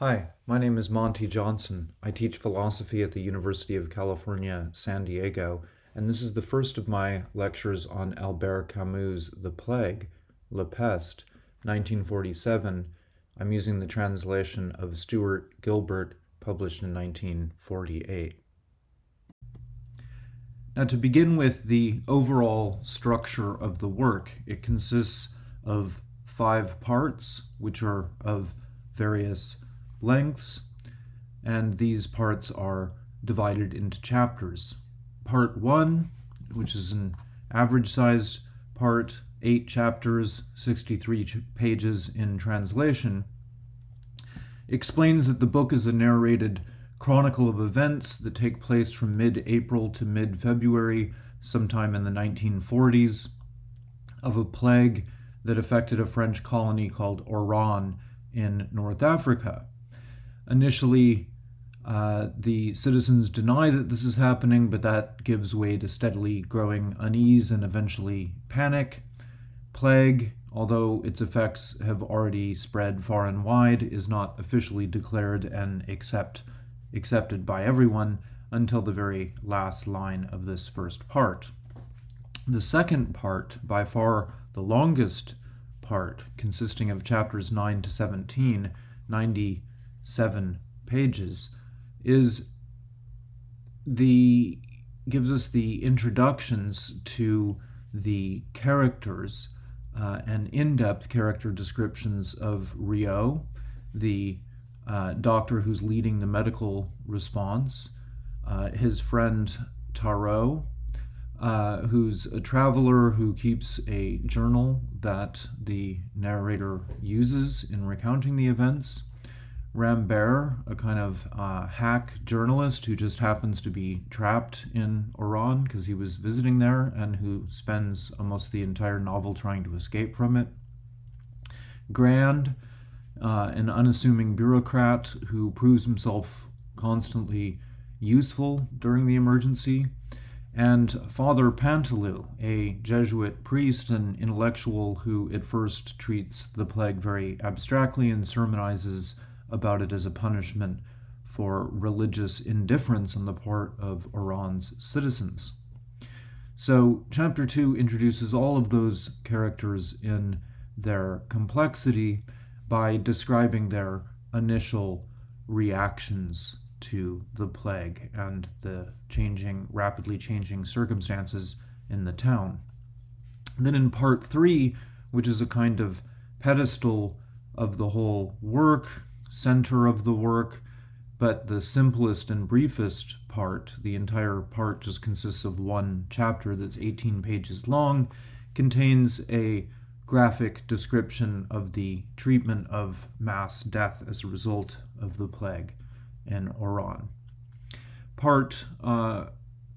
Hi, my name is Monty Johnson. I teach philosophy at the University of California, San Diego, and this is the first of my lectures on Albert Camus' The Plague, La Peste, 1947. I'm using the translation of Stuart Gilbert, published in 1948. Now, to begin with the overall structure of the work, it consists of five parts, which are of various lengths, and these parts are divided into chapters. Part 1, which is an average sized part, 8 chapters, 63 pages in translation, explains that the book is a narrated chronicle of events that take place from mid April to mid February, sometime in the 1940s, of a plague that affected a French colony called Oran in North Africa. Initially, uh, the citizens deny that this is happening, but that gives way to steadily growing unease and eventually panic. Plague, although its effects have already spread far and wide, is not officially declared and accept, accepted by everyone until the very last line of this first part. The second part, by far the longest part, consisting of chapters 9 to 17, 90 seven pages, is the gives us the introductions to the characters uh, and in-depth character descriptions of Rieux, the uh, doctor who's leading the medical response, uh, his friend Tarrou, uh, who's a traveler who keeps a journal that the narrator uses in recounting the events, Rambert, a kind of uh, hack journalist who just happens to be trapped in Oran because he was visiting there and who spends almost the entire novel trying to escape from it. Grand, uh, an unassuming bureaucrat who proves himself constantly useful during the emergency. And Father Paneloux, a Jesuit priest and intellectual who at first treats the plague very abstractly and sermonizes about it as a punishment for religious indifference on the part of Oran's citizens. So, chapter 2 introduces all of those characters in their complexity by describing their initial reactions to the plague and the changing, rapidly changing circumstances in the town. Then in part 3, which is a kind of pedestal of the whole work, center of the work, but the simplest and briefest part, the entire part just consists of one chapter that's 18 pages long, contains a graphic description of the treatment of mass death as a result of the plague in Oran. Part uh,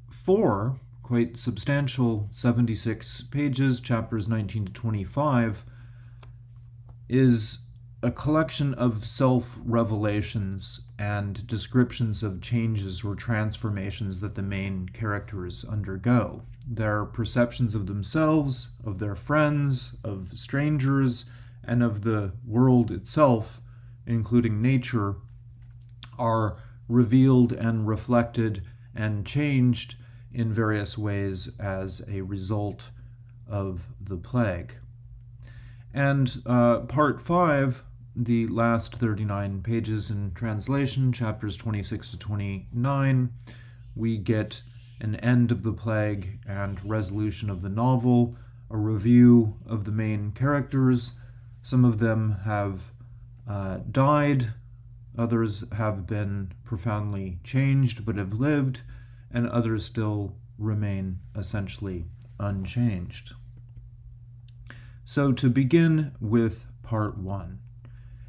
4, quite substantial, 76 pages, chapters 19 to 25, is a collection of self revelations and descriptions of changes or transformations that the main characters undergo. Their perceptions of themselves, of their friends, of strangers, and of the world itself, including nature, are revealed and reflected and changed in various ways as a result of the plague. And uh, part five the last 39 pages in translation, chapters 26 to 29, we get an end of the plague and resolution of the novel, a review of the main characters. Some of them have uh, died, others have been profoundly changed but have lived, and others still remain essentially unchanged. So, to begin with part one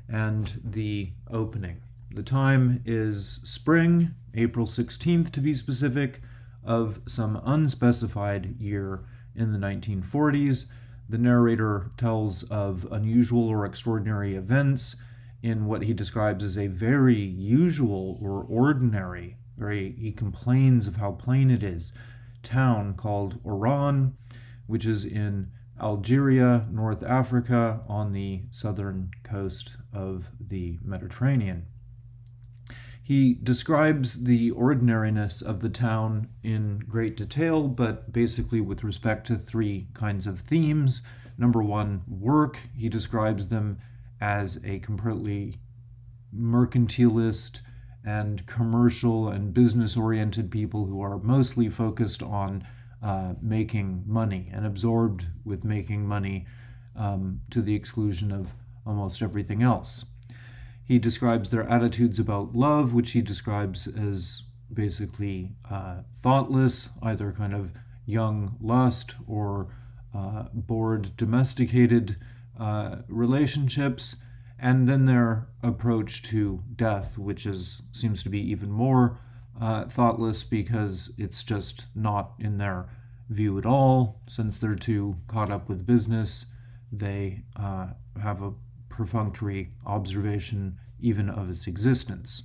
and the opening. The time is spring, April 16th to be specific, of some unspecified year in the 1940s. The narrator tells of unusual or extraordinary events in what he describes as a very usual or ordinary, very he complains of how plain it is, town called Oran, which is in Algeria, North Africa, on the southern coast of the Mediterranean. He describes the ordinariness of the town in great detail, but basically with respect to three kinds of themes. Number one, work. He describes them as a completely mercantilist and commercial and business oriented people who are mostly focused on uh, making money and absorbed with making money um, to the exclusion of almost everything else. He describes their attitudes about love, which he describes as basically uh, thoughtless, either kind of young lust or uh, bored, domesticated uh, relationships, and then their approach to death, which is seems to be even more uh, thoughtless because it's just not in their view at all. Since they're too caught up with business, they uh, have a perfunctory observation even of its existence.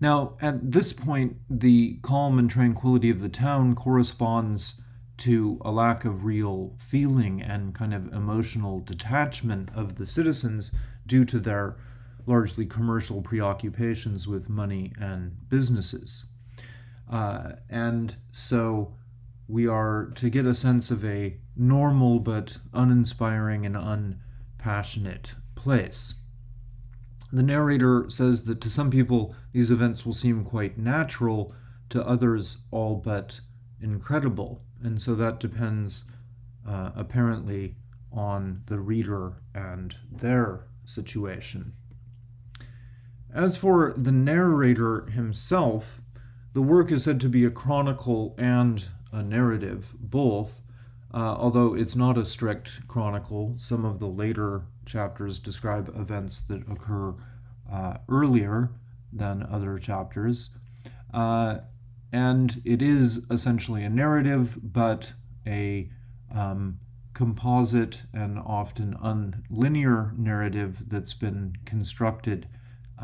Now, at this point, the calm and tranquility of the town corresponds to a lack of real feeling and kind of emotional detachment of the citizens due to their largely commercial preoccupations with money and businesses. Uh, and so we are to get a sense of a normal but uninspiring and unpassionate place. The narrator says that to some people these events will seem quite natural, to others all but incredible. And so that depends uh, apparently on the reader and their situation. As for the narrator himself, the work is said to be a chronicle and a narrative, both, uh, although it's not a strict chronicle. Some of the later chapters describe events that occur uh, earlier than other chapters. Uh, and it is essentially a narrative, but a um, composite and often unlinear narrative that's been constructed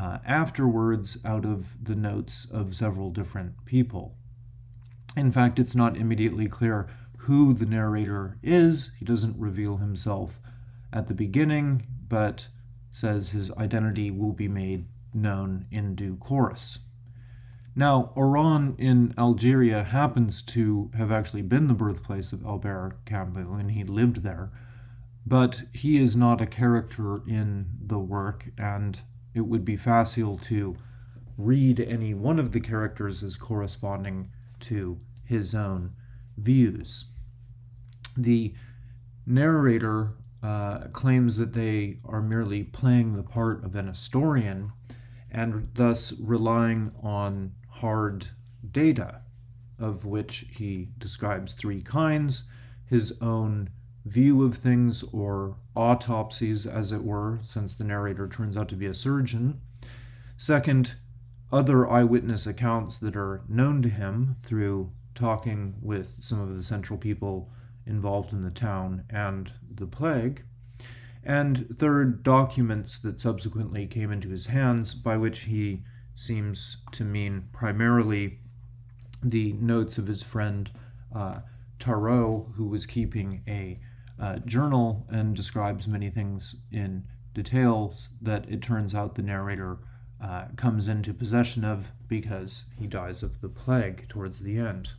uh, afterwards out of the notes of several different people. In fact, it's not immediately clear who the narrator is. He doesn't reveal himself at the beginning, but says his identity will be made known in due course. Now, Oran in Algeria happens to have actually been the birthplace of Albert Camus, and he lived there, but he is not a character in the work, and it would be facile to read any one of the characters as corresponding to his own views. The narrator uh, claims that they are merely playing the part of an historian and thus relying on hard data, of which he describes three kinds his own view of things, or autopsies, as it were, since the narrator turns out to be a surgeon. Second, other eyewitness accounts that are known to him through talking with some of the central people involved in the town and the plague. And third, documents that subsequently came into his hands, by which he seems to mean primarily the notes of his friend uh, Tarrou, who was keeping a uh, journal and describes many things in details that it turns out the narrator uh, comes into possession of because he dies of the plague towards the end.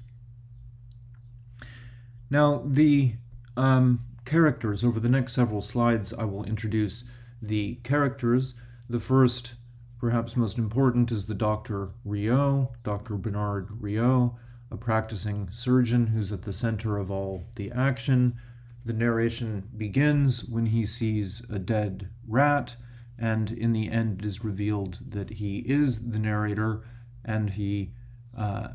Now, the um, characters, over the next several slides, I will introduce the characters. The first Perhaps most important is the Dr. Rieux, Dr. Bernard Rieux, a practicing surgeon who's at the center of all the action. The narration begins when he sees a dead rat, and in the end it is revealed that he is the narrator, and he uh,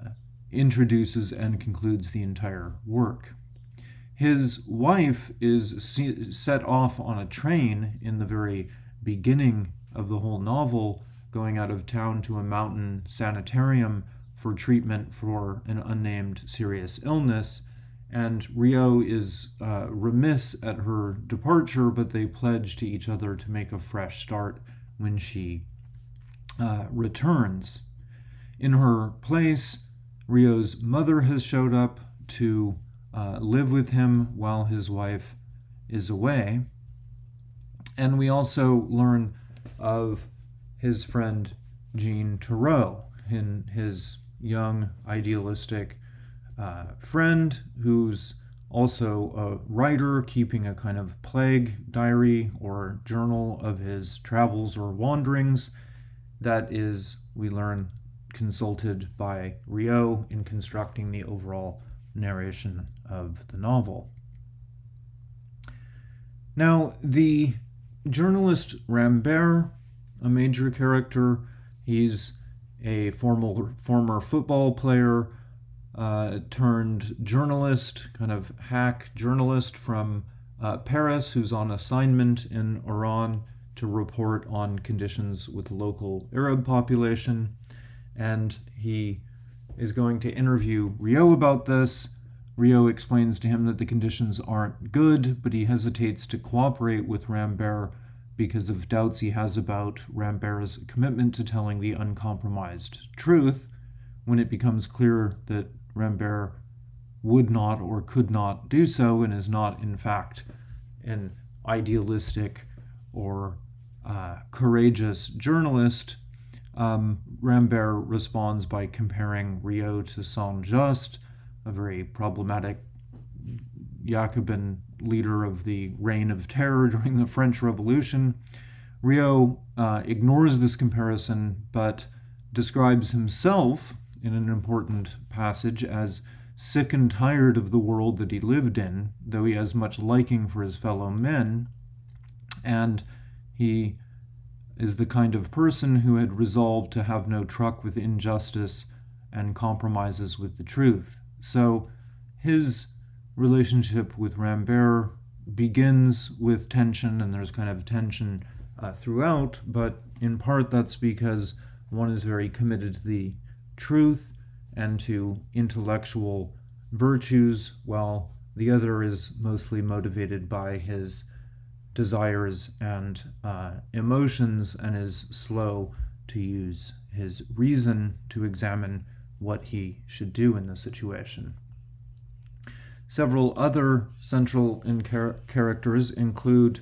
introduces and concludes the entire work. His wife is set off on a train in the very beginning of the whole novel going out of town to a mountain sanitarium for treatment for an unnamed serious illness. And Rieux is uh, remiss at her departure, but they pledge to each other to make a fresh start when she uh, returns. In her place, Rieux's mother has showed up to uh, live with him while his wife is away. And we also learn of his friend Jean Tarrou, in his young, idealistic uh, friend who's also a writer keeping a kind of plague diary or journal of his travels or wanderings that is, we learn, consulted by Rieux in constructing the overall narration of the novel. Now, the journalist Rambert, a major character, he's a formal, former football player uh, turned journalist, kind of hack journalist from uh, Paris, who's on assignment in Oran to report on conditions with local Arab population. And he is going to interview Rieux about this. Rieux explains to him that the conditions aren't good, but he hesitates to cooperate with Rambert because of doubts he has about Rambert's commitment to telling the uncompromised truth when it becomes clear that Rambert would not or could not do so and is not, in fact, an idealistic or uh, courageous journalist. Um, Rambert responds by comparing Rieux to Saint Just, a very problematic Jacobin leader of the Reign of Terror during the French Revolution. Rieux uh, ignores this comparison but describes himself in an important passage as sick and tired of the world that he lived in, though he has much liking for his fellow men, and he is the kind of person who had resolved to have no truck with injustice and compromises with the truth. So his relationship with Rambert begins with tension, and there's kind of tension uh, throughout, but in part that's because one is very committed to the truth and to intellectual virtues, while the other is mostly motivated by his desires and uh, emotions and is slow to use his reason to examine what he should do in the situation. Several other central in char- characters include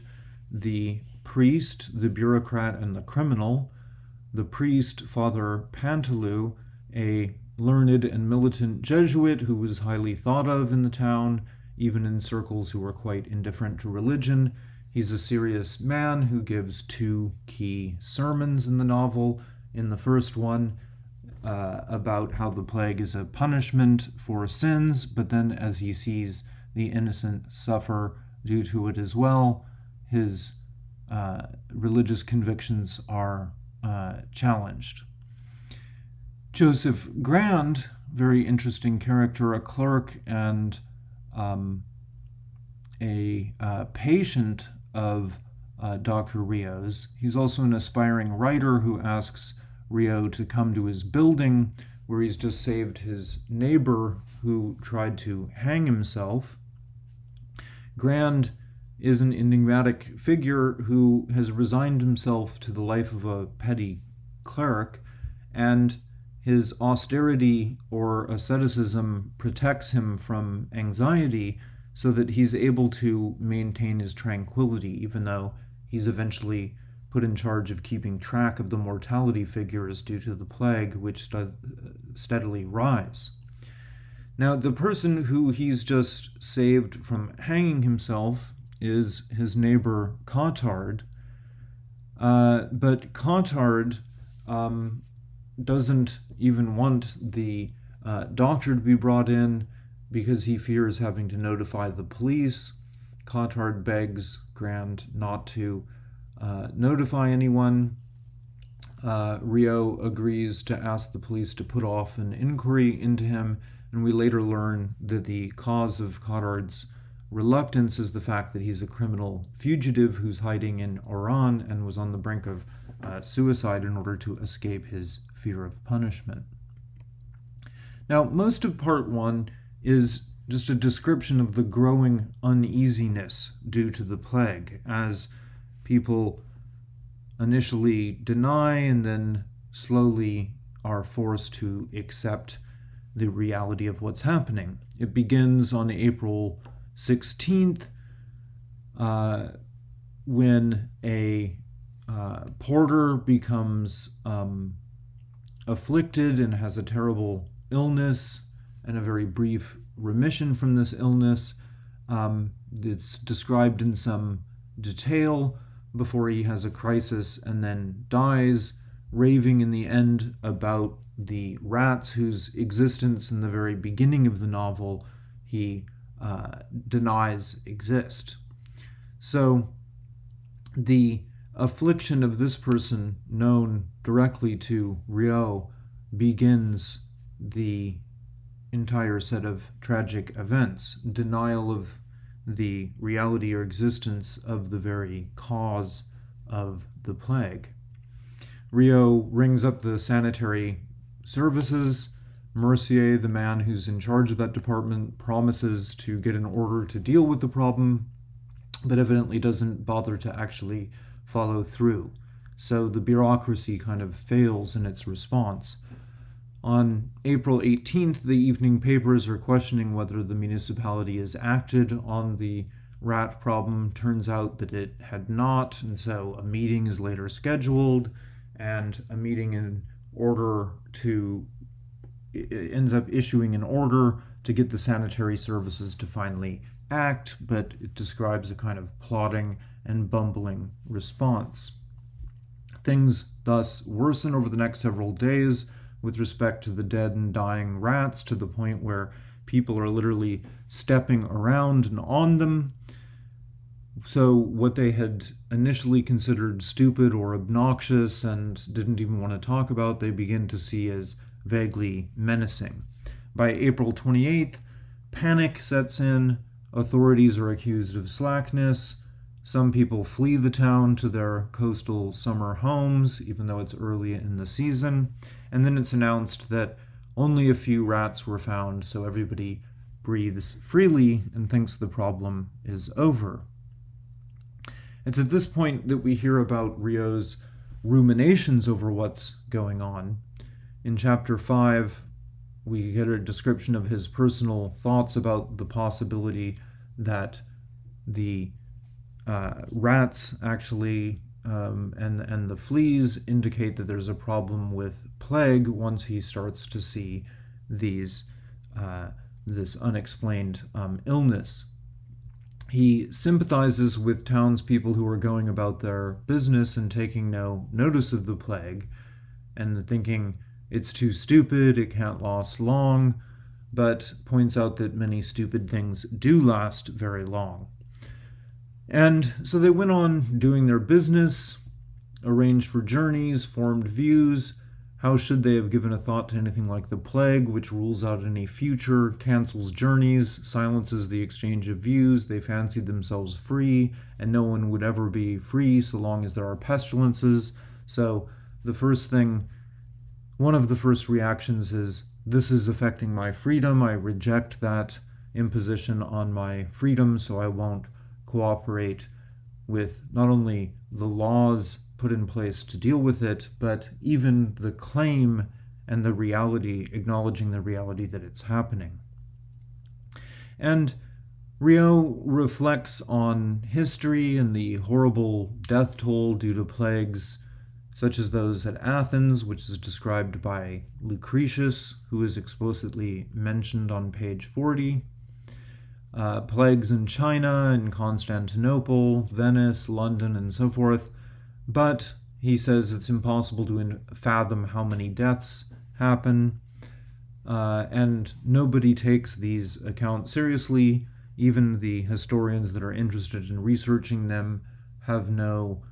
the priest, the bureaucrat, and the criminal. The priest, Father Paneloux, a learned and militant Jesuit who was highly thought of in the town, even in circles who were quite indifferent to religion. He's a serious man who gives two key sermons in the novel. In the first one, uh, about how the plague is a punishment for sins, but then as he sees the innocent suffer due to it as well, his uh, religious convictions are uh, challenged. Joseph Grand, very interesting character, a clerk and um, a uh, patient of uh, Dr. Rieux's. He's also an aspiring writer who asks Rieux to come to his building where he's just saved his neighbor who tried to hang himself. Grand is an enigmatic figure who has resigned himself to the life of a petty cleric and his austerity or asceticism protects him from anxiety so that he's able to maintain his tranquility, even though he's eventually put in charge of keeping track of the mortality figures due to the plague, which steadily rise. Now, the person who he's just saved from hanging himself is his neighbor Cottard. Uh, but Cottard um, doesn't even want the uh, doctor to be brought in because he fears having to notify the police. Cottard begs Grand not to uh, notify anyone. Uh, Rieux agrees to ask the police to put off an inquiry into him, and we later learn that the cause of Cottard's reluctance is the fact that he's a criminal fugitive who's hiding in Oran and was on the brink of uh, suicide in order to escape his fear of punishment. Now, most of part one is just a description of the growing uneasiness due to the plague as people initially deny and then slowly are forced to accept the reality of what's happening. It begins on April 16th uh, when a uh, porter becomes um, afflicted and has a terrible illness and a very brief remission from this illness. Um, it's described in some detail before he has a crisis and then dies, raving in the end about the rats whose existence in the very beginning of the novel he uh, denies exist. So the affliction of this person, known directly to Rieux, begins the entire set of tragic events denial of the reality or existence of the very cause of the plague. Rieux rings up the sanitary services. Mercier, the man who's in charge of that department, promises to get an order to deal with the problem, but evidently doesn't bother to actually follow through. So the bureaucracy kind of fails in its response. On April 18th, the evening papers are questioning whether the municipality has acted on the rat problem. Turns out that it had not, and so a meeting is later scheduled, and a meeting in order to ends up issuing an order to get the sanitary services to finally act, but it describes a kind of plotting and bumbling response. Things thus worsen over the next several days with respect to the dead and dying rats to the point where people are literally stepping around and on them. So, what they had initially considered stupid or obnoxious and didn't even want to talk about, they begin to see as vaguely menacing. By April 28th, panic sets in, authorities are accused of slackness, some people flee the town to their coastal summer homes, even though it's early in the season. And then it's announced that only a few rats were found, so everybody breathes freely and thinks the problem is over. It's at this point that we hear about Rieux's ruminations over what's going on. In chapter 5, we get a description of his personal thoughts about the possibility that the uh, rats actually um, and and the fleas indicate that there's a problem with plague once he starts to see these uh, this unexplained um, illness. He sympathizes with townspeople who are going about their business and taking no notice of the plague, and thinking it's too stupid, it can't last long, but points out that many stupid things do last very long. And so they went on doing their business, arranged for journeys, formed views. How should they have given a thought to anything like the plague, which rules out any future, cancels journeys, silences the exchange of views? They fancied themselves free, and no one would ever be free so long as there are pestilences. So the first thing, one of the first reactions is this is affecting my freedom. I reject that imposition on my freedom, so I won't cooperate with not only the laws put in place to deal with it, but even the claim and the reality, acknowledging the reality that it's happening. And Rieux reflects on history and the horrible death toll due to plagues such as those at Athens, which is described by Lucretius, who is explicitly mentioned on page 40, uh, plagues in China and Constantinople, Venice, London, and so forth. But he says it's impossible to fathom how many deaths happen, uh, and nobody takes these accounts seriously. Even the historians that are interested in researching them have no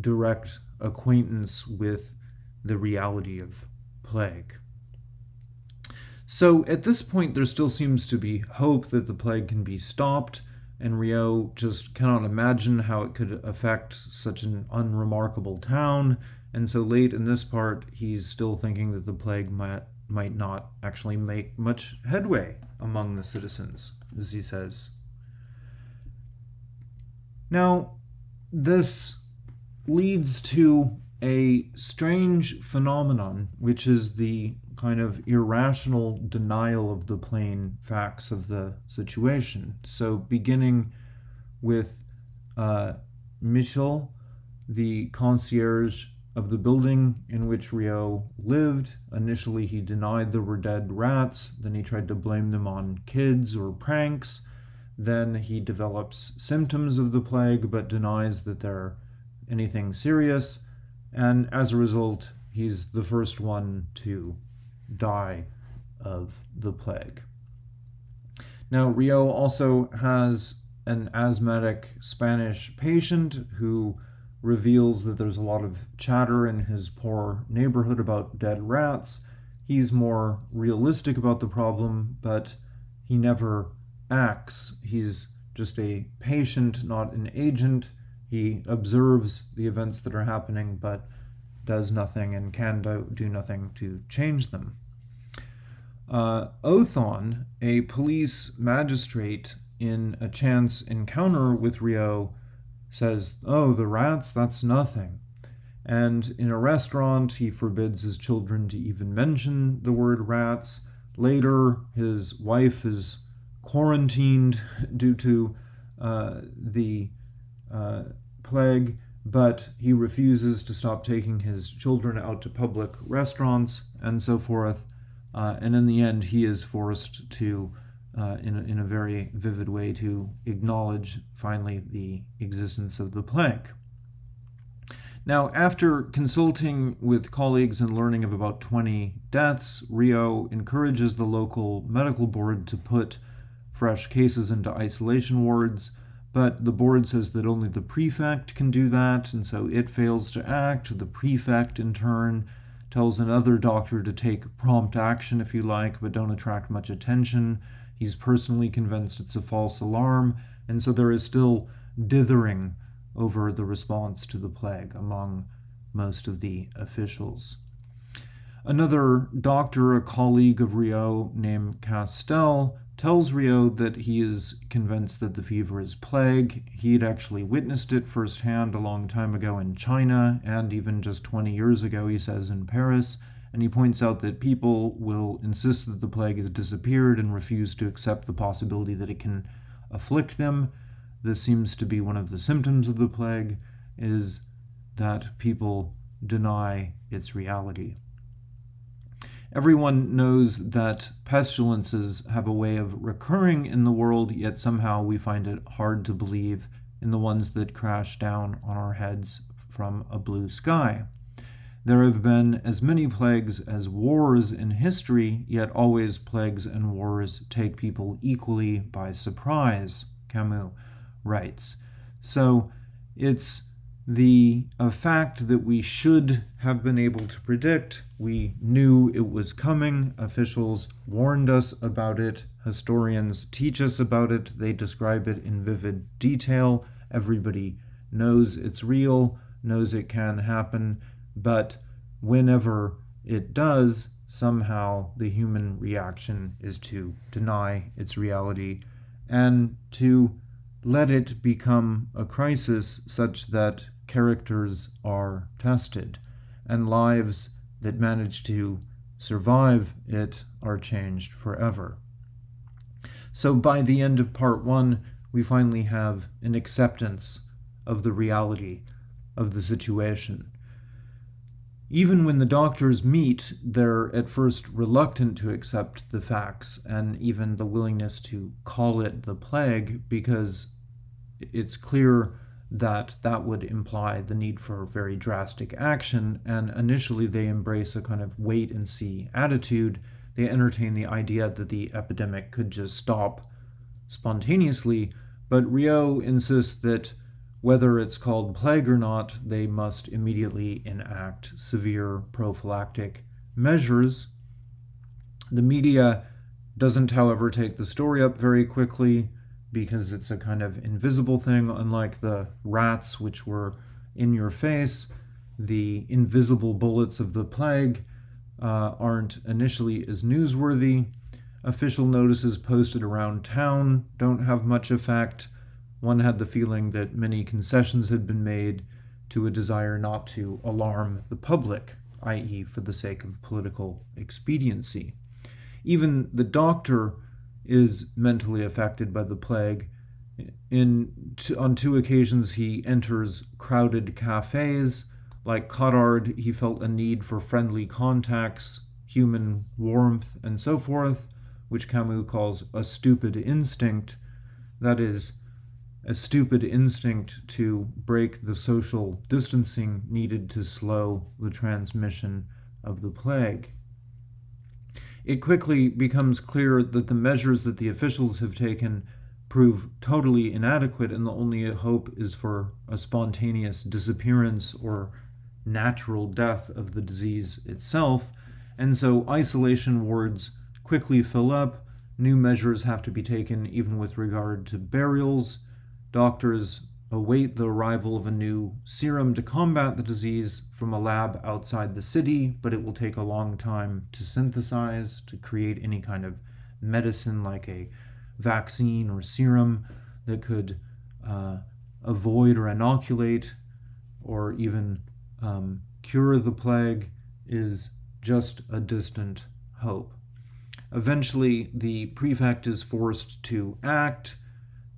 direct acquaintance with the reality of plague. So at this point, there still seems to be hope that the plague can be stopped, and Rieux just cannot imagine how it could affect such an unremarkable town. And so late in this part, he's still thinking that the plague might, might not actually make much headway among the citizens, as he says. Now, this leads to a strange phenomenon, which is the kind of irrational denial of the plain facts of the situation. So, beginning with uh, Michel, the concierge of the building in which Rieux lived. Initially, he denied there were dead rats, then he tried to blame them on kids or pranks. Then he develops symptoms of the plague but denies that they're anything serious. And as a result, he's the first one to die of the plague. Now, Rieux also has an asthmatic Spanish patient who reveals that there's a lot of chatter in his poor neighborhood about dead rats. He's more realistic about the problem, but he never acts. He's just a patient, not an agent. He observes the events that are happening, but does nothing and can do, do nothing to change them. Uh, Othon, a police magistrate in a chance encounter with Rieux, says, Oh, the rats, that's nothing. And in a restaurant, he forbids his children to even mention the word rats. Later, his wife is quarantined due to uh, the uh, plague, but he refuses to stop taking his children out to public restaurants and so forth. Uh, and in the end, he is forced to, uh, in, a, in a very vivid way, to acknowledge finally the existence of the plague. Now, after consulting with colleagues and learning of about 20 deaths, Rieux encourages the local medical board to put fresh cases into isolation wards, but the board says that only the prefect can do that, and so it fails to act. The prefect, in turn, tells another doctor to take prompt action, if you like, but don't attract much attention. He's personally convinced it's a false alarm, and so there is still dithering over the response to the plague among most of the officials. Another doctor, a colleague of Rieux named Castel, tells Rieux that he is convinced that the fever is plague. He had actually witnessed it firsthand a long time ago in China, and even just 20 years ago, he says, in Paris. And he points out that people will insist that the plague has disappeared and refuse to accept the possibility that it can afflict them. This seems to be one of the symptoms of the plague, is that people deny its reality. Everyone knows that pestilences have a way of recurring in the world, yet somehow we find it hard to believe in the ones that crash down on our heads from a blue sky. There have been as many plagues as wars in history, yet always plagues and wars take people equally by surprise, Camus writes. So it's the a fact that we should have been able to predict. We knew it was coming. Officials warned us about it. Historians teach us about it. They describe it in vivid detail. Everybody knows it's real, knows it can happen, but whenever it does, somehow the human reaction is to deny its reality and to let it become a crisis such that characters are tested, and lives that manage to survive it are changed forever. So by the end of part one, we finally have an acceptance of the reality of the situation. Even when the doctors meet, they're at first reluctant to accept the facts and even the willingness to call it the plague because it's clear that that would imply the need for very drastic action. And initially, they embrace a kind of wait and see attitude. They entertain the idea that the epidemic could just stop spontaneously. But Rieux insists that whether it's called plague or not, they must immediately enact severe prophylactic measures. The media doesn't, however, take the story up very quickly because it's a kind of invisible thing, unlike the rats, which were in your face. The invisible bullets of the plague uh, aren't initially as newsworthy. Official notices posted around town don't have much effect. One had the feeling that many concessions had been made to a desire not to alarm the public, i.e., for the sake of political expediency. Even the doctor is mentally affected by the plague. In on two occasions, he enters crowded cafes Like Cottard, he felt a need for friendly contacts, human warmth, and so forth, which Camus calls a stupid instinct. That is, a stupid instinct to break the social distancing needed to slow the transmission of the plague. It quickly becomes clear that the measures that the officials have taken prove totally inadequate, and the only hope is for a spontaneous disappearance or natural death of the disease itself. And so isolation wards quickly fill up. New measures have to be taken, even with regard to burials. Doctors await the arrival of a new serum to combat the disease from a lab outside the city, but it will take a long time to synthesize, to create any kind of medicine like a vaccine or serum that could uh, avoid or inoculate or even um, cure the plague is just a distant hope. Eventually, the prefect is forced to act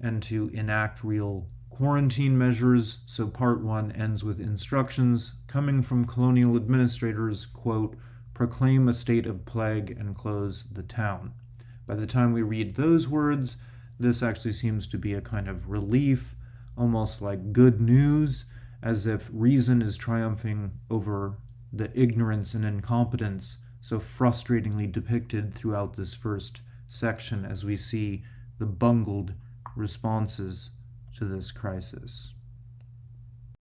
and to enact real quarantine measures. So, part one ends with instructions coming from colonial administrators quote, proclaim a state of plague and close the town. By the time we read those words, this actually seems to be a kind of relief, almost like good news, as if reason is triumphing over the ignorance and incompetence so frustratingly depicted throughout this first section as we see the bungled responses to this crisis.